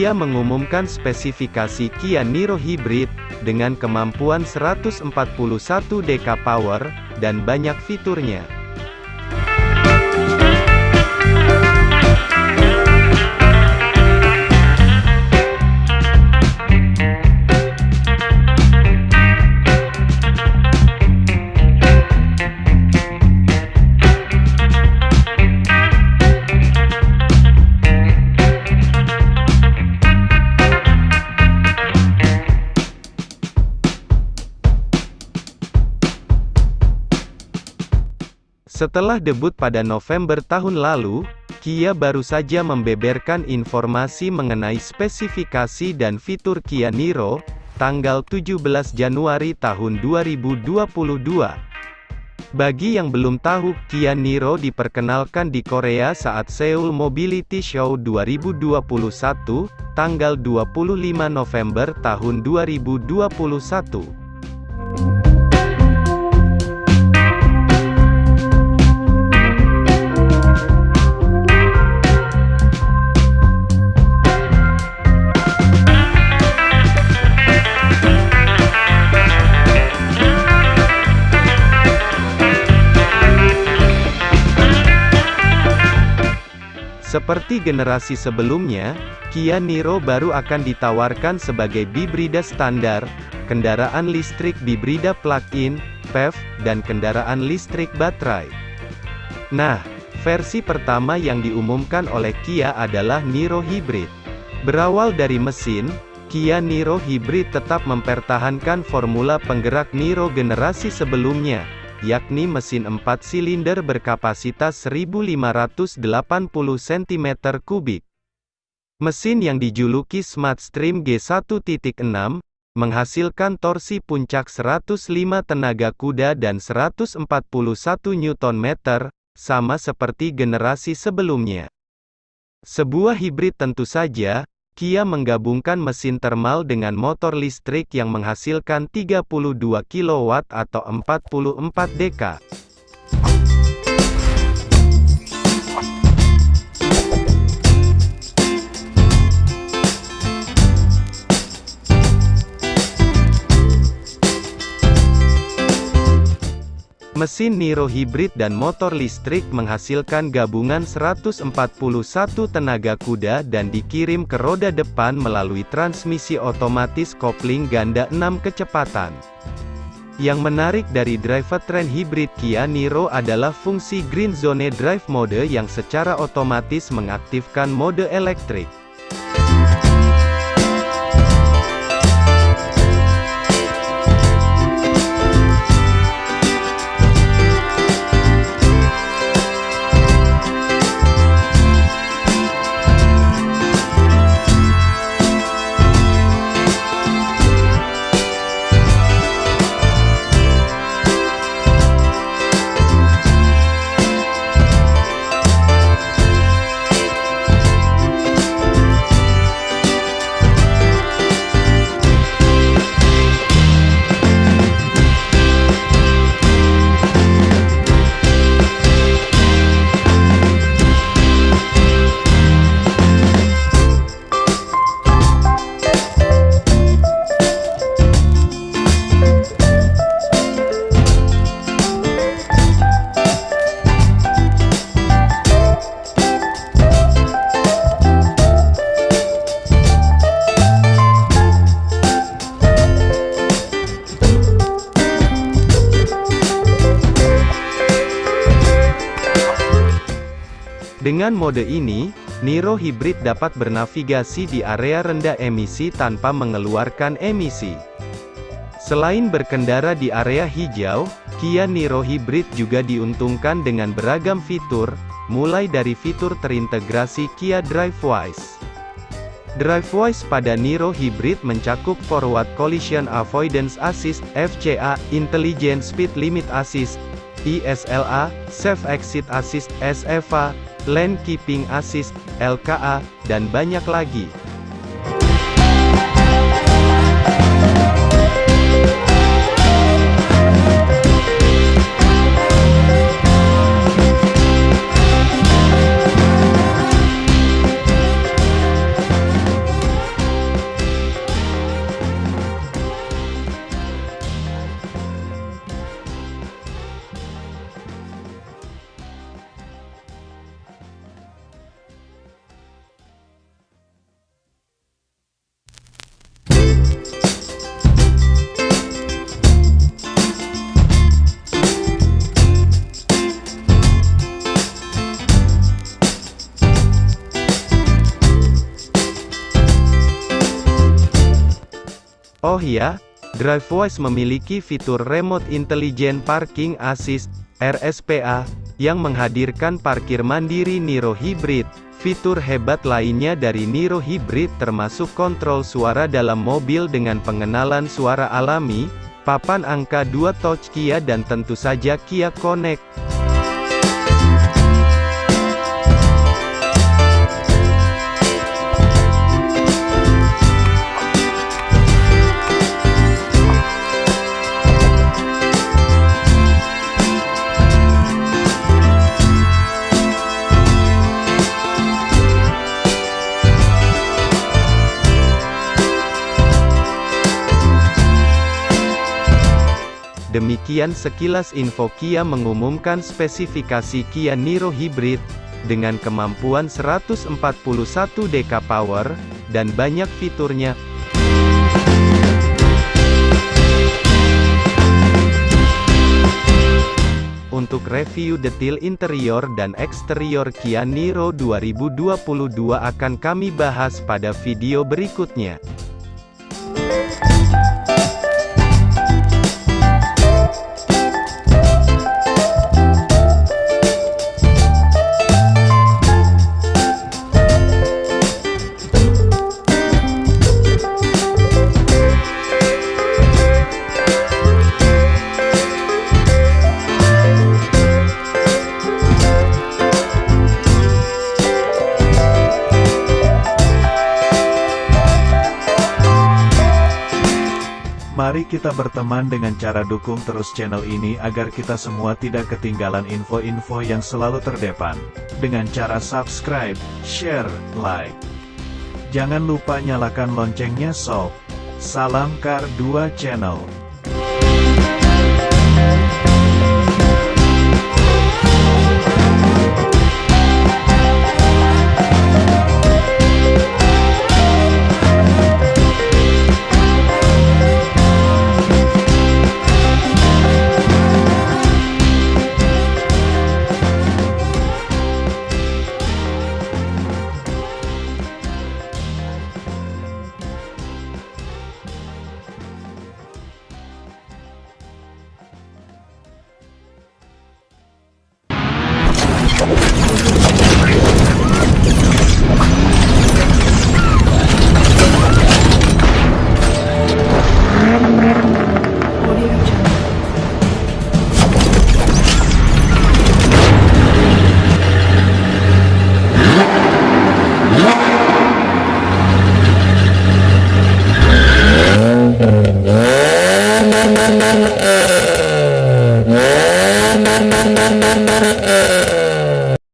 Kia mengumumkan spesifikasi Kia Niro Hybrid, dengan kemampuan 141 dk power, dan banyak fiturnya. Setelah debut pada November tahun lalu, Kia baru saja membeberkan informasi mengenai spesifikasi dan fitur Kia Niro, tanggal 17 Januari tahun 2022. Bagi yang belum tahu, Kia Niro diperkenalkan di Korea saat Seoul Mobility Show 2021, tanggal 25 November tahun 2021. Seperti generasi sebelumnya, Kia Niro baru akan ditawarkan sebagai bibrida standar, kendaraan listrik bibrida plug-in, PHEV, dan kendaraan listrik baterai. Nah, versi pertama yang diumumkan oleh Kia adalah Niro Hybrid. Berawal dari mesin, Kia Niro Hybrid tetap mempertahankan formula penggerak Niro generasi sebelumnya, yakni mesin 4 silinder berkapasitas 1580 cm3. Mesin yang dijuluki Smart Stream G1.6, menghasilkan torsi puncak 105 tenaga kuda dan 141 Nm, sama seperti generasi sebelumnya. Sebuah hibrid tentu saja, Kia menggabungkan mesin termal dengan motor listrik yang menghasilkan 32 kW atau 44 dk. Mesin Niro hibrid dan motor listrik menghasilkan gabungan 141 tenaga kuda dan dikirim ke roda depan melalui transmisi otomatis kopling ganda 6 kecepatan. Yang menarik dari drivetrain hibrid Kia Niro adalah fungsi Green Zone Drive Mode yang secara otomatis mengaktifkan mode elektrik. Dengan mode ini, Niro Hybrid dapat bernavigasi di area rendah emisi tanpa mengeluarkan emisi. Selain berkendara di area hijau, Kia Niro Hybrid juga diuntungkan dengan beragam fitur, mulai dari fitur terintegrasi Kia DriveWise. DriveWise pada Niro Hybrid mencakup Forward Collision Avoidance Assist (FCA), Intelligent Speed Limit Assist (ISLA), Safe Exit Assist (SFA), Land Keeping Assist, LKA, dan banyak lagi. Oh ya, DriveWise memiliki fitur Remote Intelligent Parking Assist, RSPA, yang menghadirkan parkir mandiri Niro Hybrid. Fitur hebat lainnya dari Niro Hybrid termasuk kontrol suara dalam mobil dengan pengenalan suara alami, papan angka 2 touch Kia dan tentu saja Kia Connect. Demikian sekilas info Kia mengumumkan spesifikasi Kia Niro Hybrid, dengan kemampuan 141 dk power, dan banyak fiturnya. Untuk review detail interior dan eksterior Kia Niro 2022 akan kami bahas pada video berikutnya. Mari kita berteman dengan cara dukung terus channel ini agar kita semua tidak ketinggalan info-info yang selalu terdepan. Dengan cara subscribe, share, like. Jangan lupa nyalakan loncengnya sob. Salam Kar 2 Channel.